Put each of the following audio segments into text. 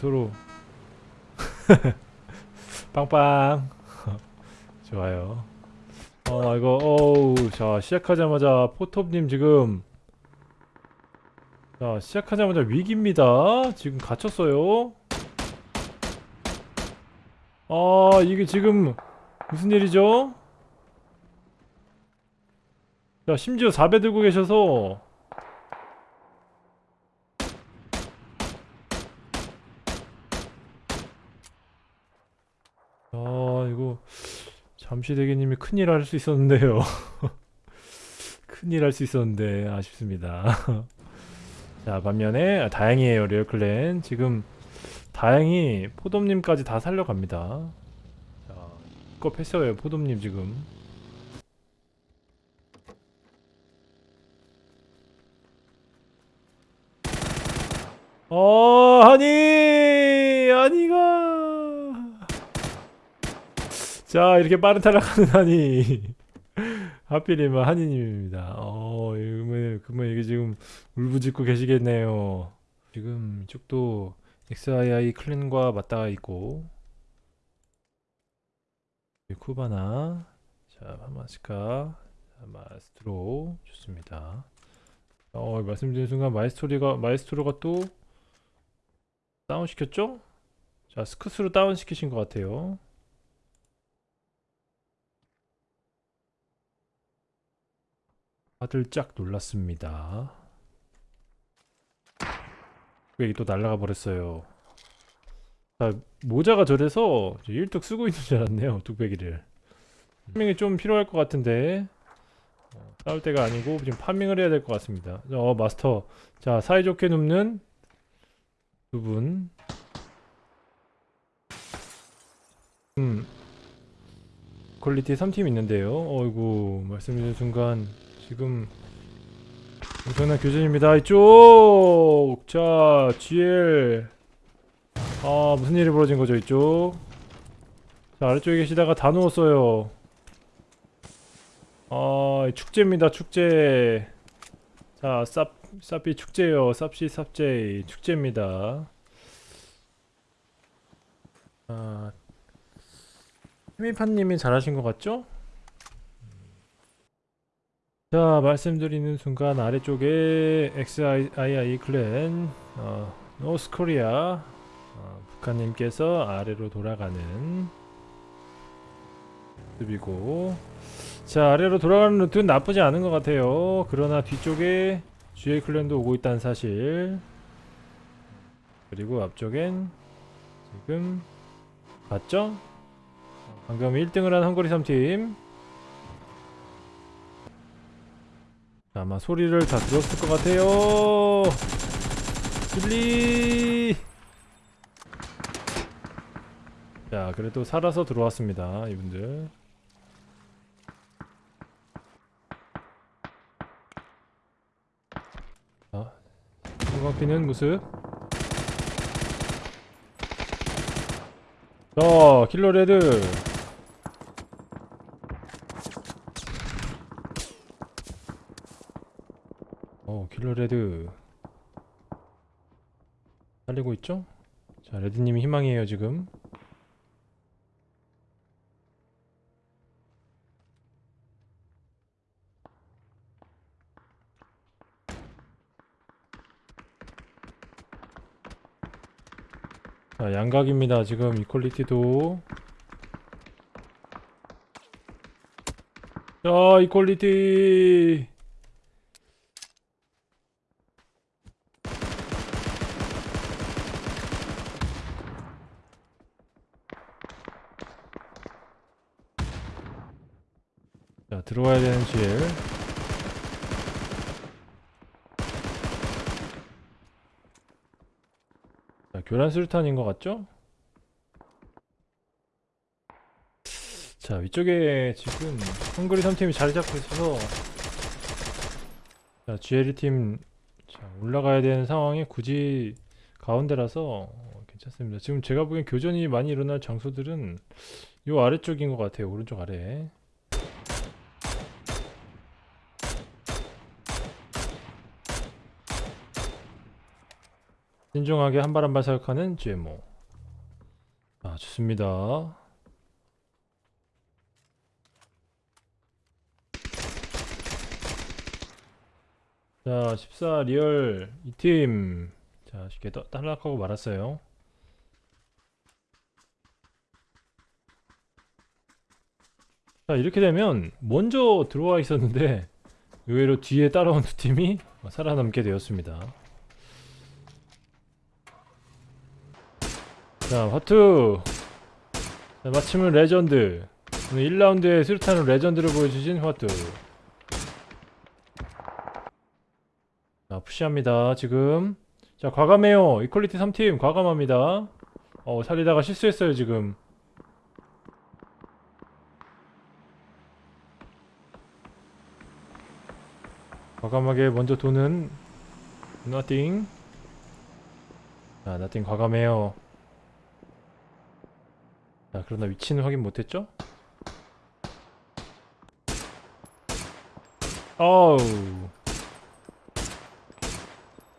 서로. 빵빵. 좋아요. 어 이거 어우 자 시작하자마자 포톱님 지금. 자 시작하자마자 위기입니다. 지금 갇혔어요 아 이게 지금 무슨 일이죠? 자 심지어 4배 들고 계셔서. 아 이거 잠시 대기님이 큰일 할 수 있었는데요. 큰일 할 수 있었는데 아쉽습니다. 자 반면에 아, 다행이에요 리얼클랜. 지금 다행히 포돔님까지 다 살려갑니다. 자 이거 패스예요 포돔님 지금. 어 하니 하니가. 자 이렇게 빠른 탈락하는 하니 하필이면 한이님입니다. 어 그러면 이게 지금 울부짖고 계시겠네요. 지금 이쪽도 XII 클랜과 맞닿아 있고 쿠바나 자 파마스카 자, 마스트로 좋습니다 어 말씀드린 순간 마이스토리가 마이스트로가 또 다운 시켰죠? 자 스크스로 다운 시키신 것 같아요 다들 짝 놀랐습니다. 왜또 날아가 버렸어요. 자, 모자가 저래서 1뚝 쓰고 있는 줄 알았네요. 뚝배기를. 파밍이 좀 필요할 것 같은데 어, 싸울 때가 아니고 지금 파밍을 해야 될 것 같습니다. 어 마스터 자 사이좋게 눕는 두 분. 음 퀄리티 3팀 있는데요. 어이구 말씀드린 순간 지금 엄청난 교전입니다. 이쪽! 자 GL 아 무슨 일이 벌어진 거죠 이쪽? 자 아래쪽에 계시다가 다 누웠어요. 아 축제입니다 축제. 자 쌉, 쌉비 축제요. 쌉시 쌉제 축제입니다. 아 희미판님이 잘하신 것 같죠? 자 말씀드리는 순간 아래쪽에 XII 클랜 어, 노스코리아 어, 북한님께서 아래로 돌아가는 모습이고. 자 아래로 돌아가는 루트는 나쁘지 않은 것 같아요. 그러나 뒤쪽에 GA 클랜도 오고 있다는 사실. 그리고 앞쪽엔 지금 봤죠? 방금 1등을 한 헝거리 3팀 아마 소리를 다 들었을 것 같아요. 길리! 자 그래도 살아서 들어왔습니다 이분들. 자 성광피는 모습? 자 킬러레드 어 킬러레드. 살리고 있죠? 자 레드님이 희망이에요 지금. 자 양각입니다 지금. 이퀄리티도. 자 이퀄리티 자 GL 자 교란 수류탄인 것 같죠? 자 위쪽에 지금 헝그리 3팀이 자리 잡고 있어서 자 GL 팀 자, 올라가야 되는 상황이 굳이 가운데라서 괜찮습니다. 지금 제가 보기엔 교전이 많이 일어날 장소들은 요 아래쪽인 것 같아요. 오른쪽 아래. 신중하게 한 발 한 발 사격하는 GMO. 아, 좋습니다. 자, 14 리얼 이 팀. 자, 쉽게 떠- 탈락하고 말았어요. 자, 이렇게 되면 먼저 들어와 있었는데 의외로 뒤에 따라온 두 팀이 살아남게 되었습니다. 자, 화투. 자, 마침은 레전드. 오늘 1라운드에 수류탄으로 레전드를 보여주신 화투. 자, 푸시합니다, 지금. 자, 과감해요. 이퀄리티 3팀, 과감합니다. 어, 살리다가 실수했어요, 지금. 과감하게 먼저 도는 nothing. 자, nothing 과감해요. 자, 그러나 위치는 확인 못했죠? 어우.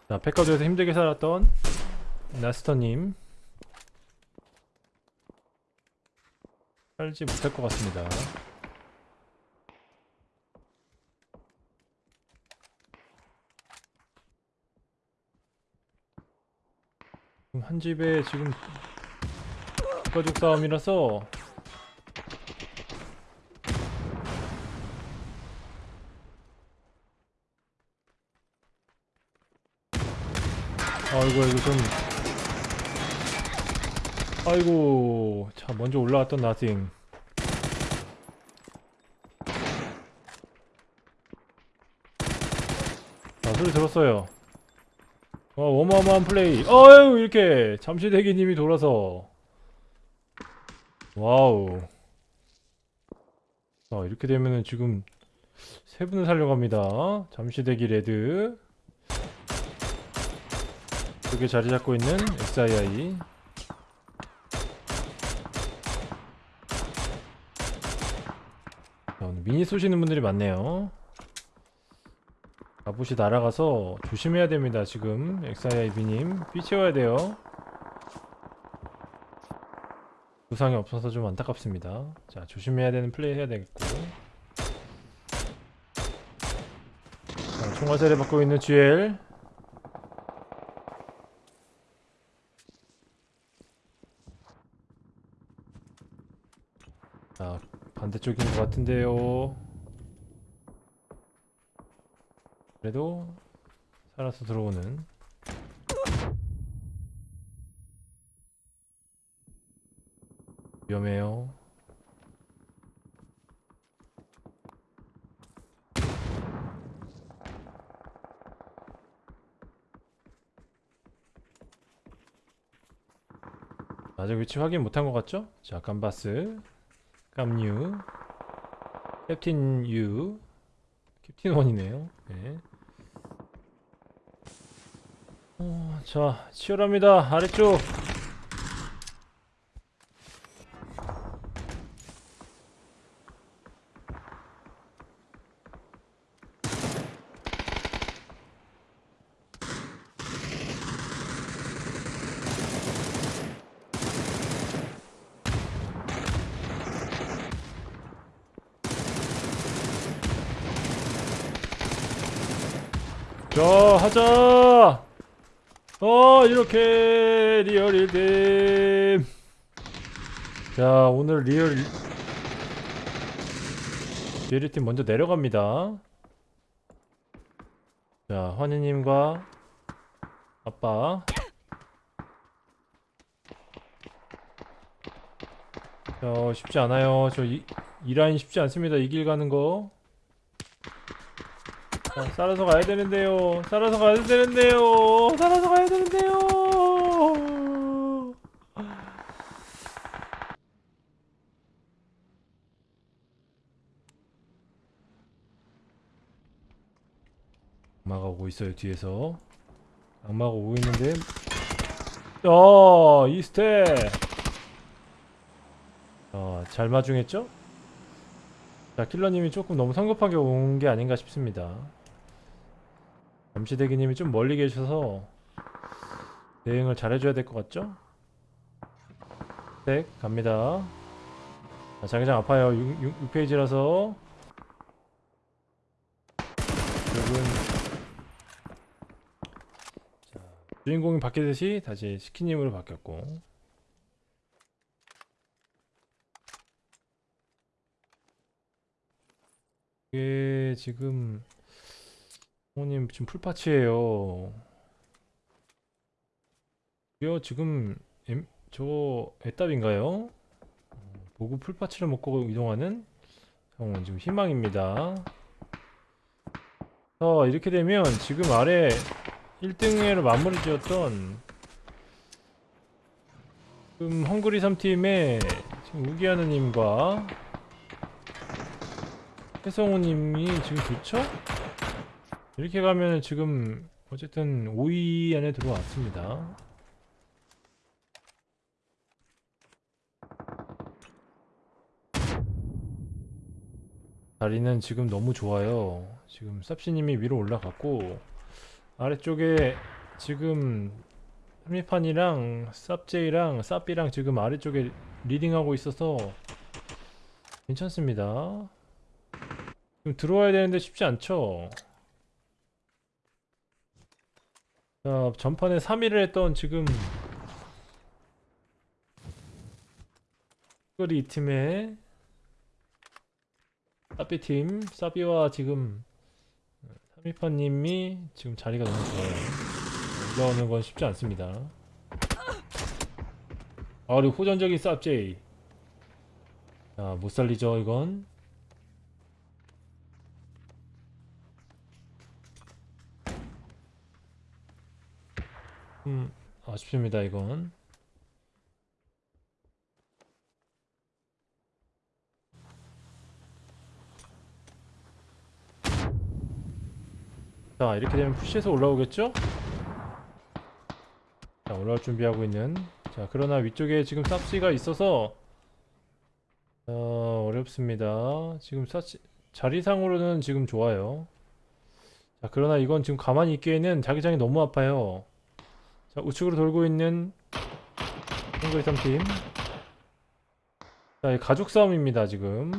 자, 백화도에서 힘들게 살았던 나스터님. 살지 못할 것 같습니다. 한 집에 지금 가족 싸움이라서. 아이고 이거 좀 아이고 자 먼저 올라왔던 나띵 자 소리 들었어요. 어 어마어마한 플레이. 어유 이렇게 잠시 대기님이 돌아서 와우. 자 이렇게 되면은 지금 세 분을 살려갑니다. 잠시대기 레드. 그게 자리 잡고 있는 XII 자, 오늘 미니 쏘시는 분들이 많네요. 갑옷이 날아가서 조심해야 됩니다 지금. XIIB님 삐 채워야 돼요 부상이 없어서 좀 안타깝습니다. 자 조심해야 되는 플레이 해야 되겠고. 자, 총화살을 받고 있는 GL. 자 반대쪽인 것 같은데요. 그래도 살아서 들어오는 위험해요 아직 위치 확인 못한 것 같죠? 자 깜바스 깜유 캡틴 유 캡틴 원이네요 네. 어, 자 치열합니다 아래쪽 자 하자. 어 이렇게 리얼 1댐 자 오늘 리얼 리얼 1팀 먼저 내려갑니다. 자 환희님과 아빠. 자 쉽지 않아요. 저 이 이 라인 쉽지 않습니다. 이 길 가는 거 자, 살아서 가야 되는데요. 살아서 가야 되는데요. 살아서 가야 되는데요. 악마가 오고 있어요 뒤에서. 악마가 오고 있는데 어, 이스테. 어, 잘 마중했죠? 자, 킬러님이 조금 너무 성급하게 온 게 아닌가 싶습니다. 잠시대기님이 좀 멀리 계셔서 대응을 잘해줘야 될 것 같죠? 네, 갑니다. 자, 자기장 아파요. 6, 페이지라서 여러분 자, 주인공이 바뀌듯이 다시 스키님으로 바뀌었고 이게 지금 부모님 지금 풀파츠예요. 이거 지금 엠, 저 애답인가요? 어, 보급 풀파츠를 먹고 이동하는 어, 지금 희망입니다. 자 이렇게 되면 지금 아래 1등회로 마무리 지었던 지금 헝그리 3팀의 지금 우기하느님과 해성우님이 지금 좋죠? 이렇게 가면 지금 어쨌든 5위 안에 들어왔습니다. 자리는 지금 너무 좋아요. 지금 쌉시님이 위로 올라갔고 아래쪽에 지금 삼미판이랑 쌉제이랑 쌉비랑 지금 아래쪽에 리딩하고 있어서 괜찮습니다. 지금 들어와야 되는데 쉽지 않죠? 자, 전판에 3위를 했던 지금 이 팀의 사비팀, 사비와 지금 3위파님이 지금 자리가 너무 좋아요. 올라오는 건 쉽지 않습니다. 아, 그리고 호전적인 쌉제이. 자, 못 살리죠, 이건. 음, 아쉽습니다, 이건. 자, 이렇게 되면 푸시해서 올라오겠죠? 자, 올라올 준비하고 있는. 자, 그러나 위쪽에 지금 쌉시가 있어서 어, 어렵습니다. 지금 쌉시 자리상으로는 지금 좋아요. 자, 그러나 이건 지금 가만히 있기에는 자기장이 너무 아파요. 자, 우측으로 돌고 있는 헝그리 3팀. 자, 이 가죽 싸움입니다, 지금.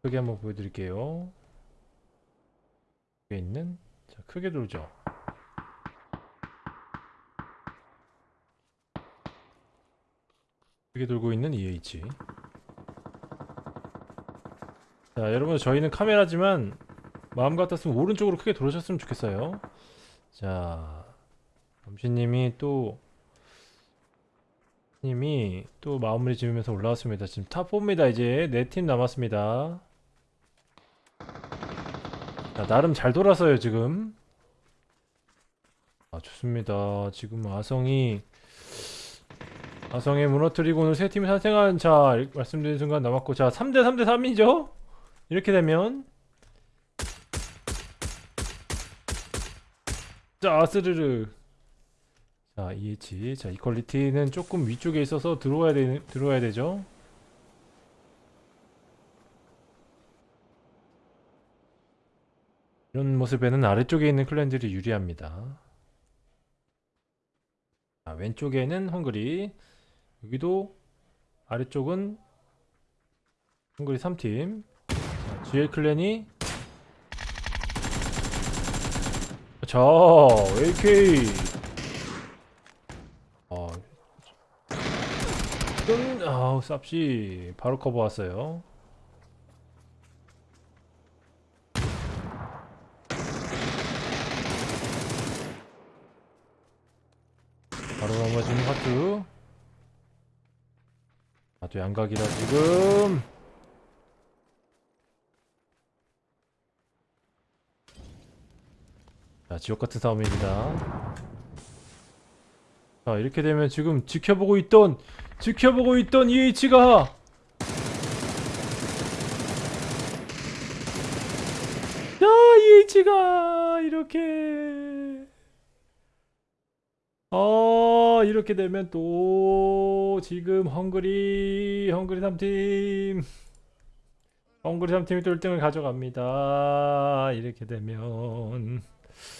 크게 한번 보여드릴게요. 여기 있는, 자, 크게 돌죠. 크게 돌고 있는 EH. 자, 여러분, 저희는 카메라지만 마음 같았으면 오른쪽으로 크게 돌으셨으면 좋겠어요. 자, 범신님이 또 님이 또 마무리 지으면서 올라왔습니다. 지금 탑 4입니다. 이제 네 팀 남았습니다. 자, 나름 잘 돌아서요 지금. 아 좋습니다. 지금 아성이 아성에 무너뜨리고 오늘 세 팀이 탄생한 자 말씀드린 순간 남았고 자 3대 3대 3이죠? 이렇게 되면 자 스르르. 자 EH 자 이퀄리티는 조금 위쪽에 있어서 들어와야 되 들어와야 되죠? 이런 모습에는 아래쪽에 있는 클랜들이 유리합니다. 자, 왼쪽에는 헝그리. 여기도 아래쪽은 헝그리 3팀. 자, GL 클랜이 자, AK. 아, 뜬, 아우, 쌉시. 바로 커버 왔어요. 바로 넘어지는 하트. 아, 또 양각이라 지금. 자, 지옥 같은 싸움입니다. 자, 이렇게 되면 지금 지켜보고 있던 지켜보고 있던 EH가 자, EH가 이렇게. 어 이렇게 되면 또 지금 헝그리 헝그리 3팀. 헝그리 3팀이 또 1등을 가져갑니다. 이렇게 되면